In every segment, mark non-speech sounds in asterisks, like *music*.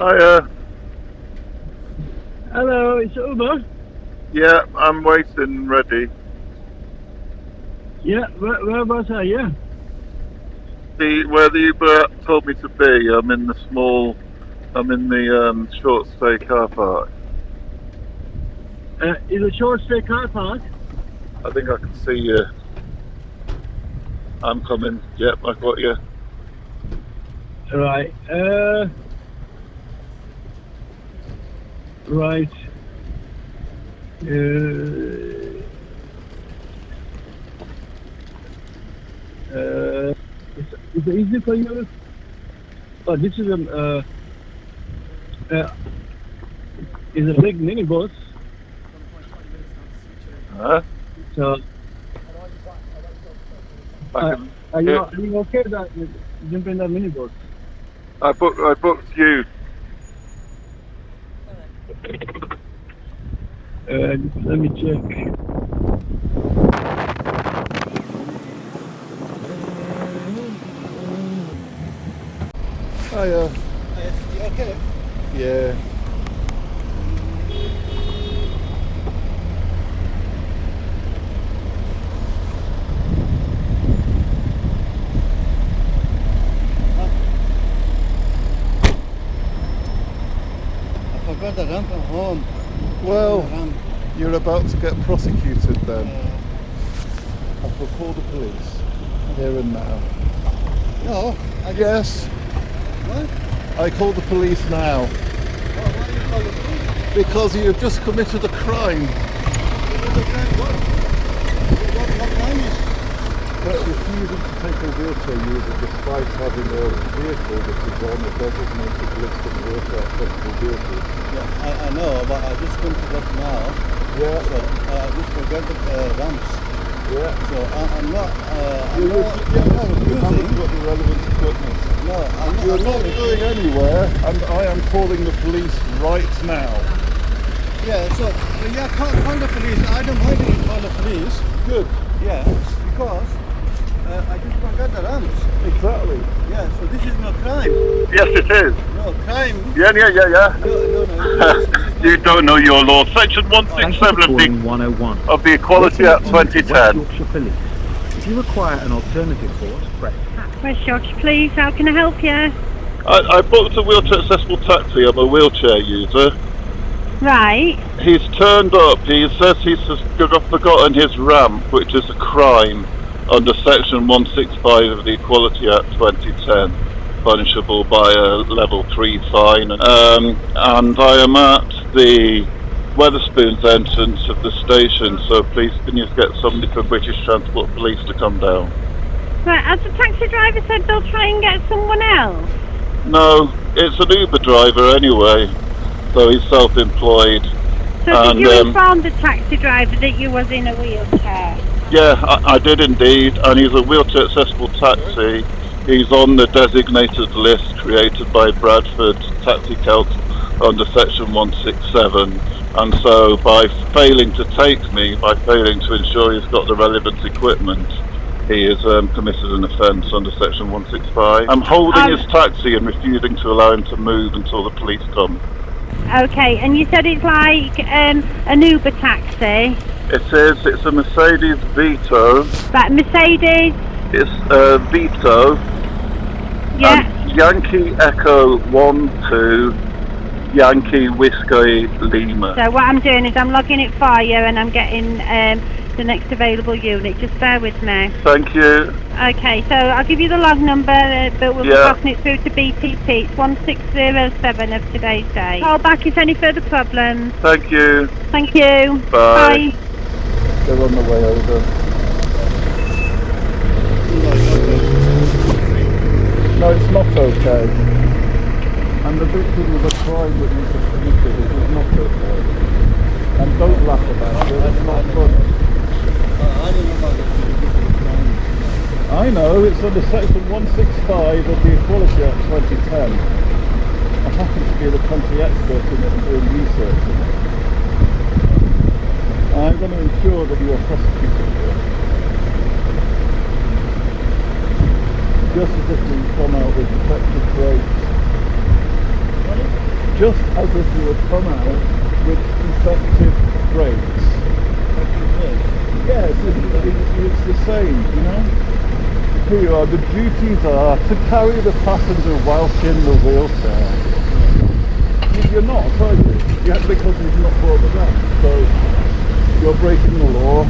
Hiya. Hello, it's Uber. Yeah, I'm waiting ready. Yeah, where, whereabouts are you? The where the Uber told me to be, I'm in the small, I'm in the um, short stay car park. Uh, is a short stay car park? I think I can see you. I'm coming. Yep, I got you. All right. Uh, right. Uh, uh, it easy for you? Oh, this is a uh, uh, is a big minibus. Huh? So, I, uh, are you are you okay with that you jump in the minibus? I booked. I booked you. Uh, let me check. Hiya. You okay? Yeah. I forgot the ramp at home. Well, Ramp. You're about to get prosecuted then. I will call the police here and now. no, I guess. What? I call the police now why you call the police? because you have just committed a crime. But refusing to take a wheelchair user despite having a vehicle that is on a designated list of wheelchair accessible vehicles. Yeah, I, I know, but I just come to work now. Yeah, So uh, I just forget the uh, ramps. yeah. So I, I'm not. Uh, I'm You're not. refusing, I'm not you haven't refusing. got the relevant equipment. No, I'm not. You're I'm not not going anywhere, and I am calling the police right now. Yeah. So well, yeah, call, call the police. I don't mind if you call the police. Good, Yeah, because uh, I just forgot the ramps. exactly. Yeah. So this is no crime. Yes, it is. No crime. Yeah, yeah, yeah, yeah. No, no, no. *laughs* this is you don't know your law. Section Thank you for 167 of the, 101. of the Equality Act West 2010. Yorkshire Police. If you require an alternative force, press hash. West Yorkshire Police, how can I help you? I, I booked a wheelchair accessible taxi. I'm a wheelchair user. Right, He's turned up. He says he's just forgotten his ramp, which is a crime under Section 165 of the Equality Act 2010, punishable by a level 3 fine. Um, and I am at the Wetherspoons entrance of the station, so please can you get somebody from British Transport Police to come down? right. as the taxi driver said they'll try and get someone else? No, it's an Uber driver anyway, so he's self-employed. So And, did you um, inform the taxi driver that you was in a wheelchair? Yeah, I, I did indeed, and he's a wheelchair accessible taxi. He's on the designated list created by Bradford Taxi Celt under section 167. And so, by failing to take me, by failing to ensure he's got the relevant equipment, he has um, committed an offence under section 165. I'm holding Um, his taxi and refusing to allow him to move until the police come. Okay, and you said it's like um, an Uber taxi. It is, it's a Mercedes Vito. Right, Mercedes. It's a Vito. Yeah. Yankee Echo 1 2 Yankee Whiskey Lima. So what I'm doing is I'm logging it for you, and I'm getting um, the next available unit. Just bear with me. Thank you. Okay, so I'll give you the log number, uh, but we'll Yeah. be passing it through to BTP. It's 1607 of today's day. Call back if any further problems. Thank you. Thank you. Bye. They're on the way over. No, it's not okay. And the victim of a crime that you just committed it is not okay. And don't laugh about it, it's not funny. I know it's under section 165 of the Equality Act 2010. I happen to be the country expert in it and doing research in it. I'm going to ensure that you are prosecuted it. Just as if we come out with protective brakes. Just as if you had come out with defective brakes. Yes, it's, it's, the same, you know? Here you are, the duties are to carry the passenger whilst in the wheelchair. You- You're not, are you? Yeah, because you've not brought the ramp. So you're breaking the law.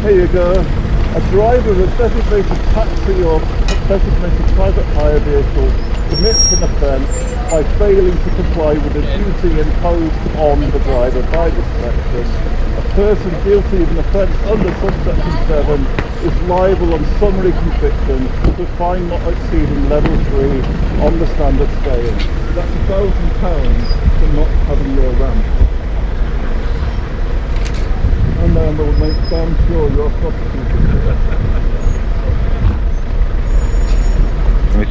Here you go. A driver of a designated taxi or designated private hire vehicle commits an offence by failing to comply with a duty imposed on the driver by the section. A person guilty of an offence under subsection 7 is liable on summary conviction to fine not exceeding level 3 on the standard scale. That's a thousand pounds for not having your ramp. And then we'll make damn sure you're prosecuted.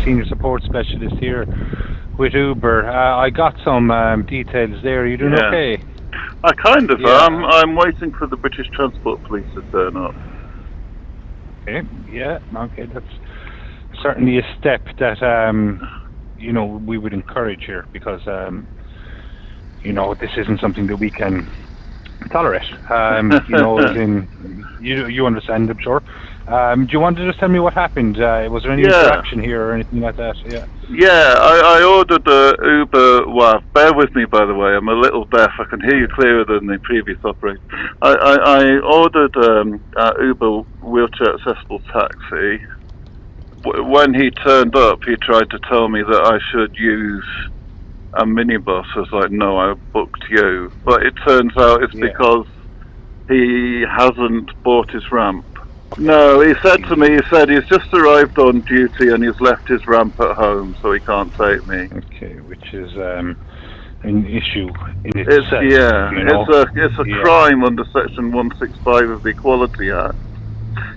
Senior support specialist here with Uber. Uh, I got some um, details there. Are you doing Yeah. okay? I kind of Yeah. am. I'm waiting for the British Transport Police to turn up. Okay. Yeah. Okay. That's certainly a step that um, you know we would encourage here because um, you know this isn't something that we can tolerate. Um, *laughs* you know, in you you understand, I'm sure. Um, do you want to just tell me what happened? Uh, was there any Yeah. interaction here or anything like that? Yeah. Yeah, I, I ordered a Uber. Well, bear with me, by the way. I'm a little deaf. I can hear you clearer than the previous operator. I, I, I ordered um, a Uber wheelchair accessible taxi. W- When he turned up, he tried to tell me that I should use a minibus. Was like, no, I booked you. But it turns out it's Yeah. because he hasn't bought his ramp. No, he said to me, he said he's just arrived on duty and he's left his ramp at home, so he can't take me. Okay, which is um, an issue in It's yeah, you know? it's a it's a Yeah. crime under Section 165 of the Equality Act.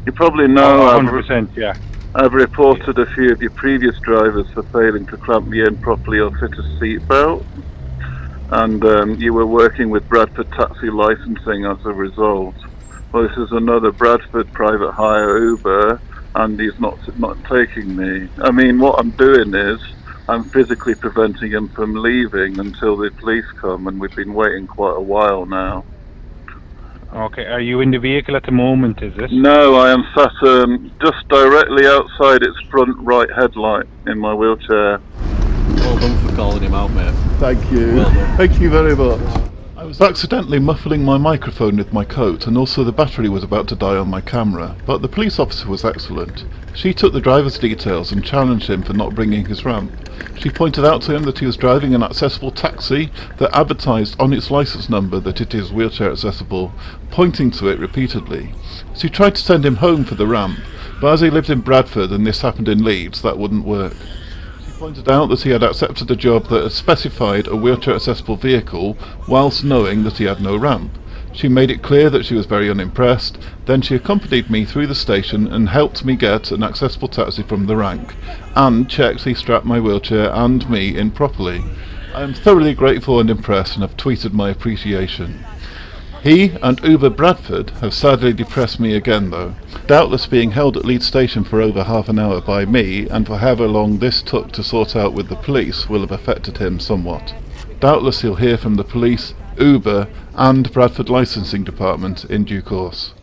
You probably know Oh, I've, 100%, yeah. I've reported a few of your previous drivers for failing to clamp me in properly or fit a seatbelt, and um, you were working with Bradford Taxi Licensing as a result. Well, this is another Bradford private hire Uber, and he's not not taking me. I mean, what I'm doing is I'm physically preventing him from leaving until the police come, and we've been waiting quite a while now. Okay, are you in the vehicle at the moment, is it? No, I am sat um, just directly outside its front right headlight in my wheelchair. Well done for calling him out, mate. Thank you. Well. Thank you very much. Was accidentally muffling my microphone with my coat, and also the battery was about to die on my camera, but the police officer was excellent. She took the driver's details and challenged him for not bringing his ramp. She pointed out to him that he was driving an accessible taxi that advertised on its license number that it is wheelchair accessible, pointing to it repeatedly. She tried to send him home for the ramp, but as he lived in Bradford and this happened in Leeds, that wouldn't work. Pointed out that he had accepted a job that had specified a wheelchair accessible vehicle whilst knowing that he had no ramp. She made it clear that she was very unimpressed, then she accompanied me through the station and helped me get an accessible taxi from the rank, and checked he strapped my wheelchair and me in properly. I am thoroughly grateful and impressed and have tweeted my appreciation. He and Uber Bradford have sadly depressed me again though. Doubtless being held at Leeds Station for over half an hour by me and for however long this took to sort out with the police will have affected him somewhat. Doubtless he'll hear from the police, Uber and Bradford Licensing Department in due course.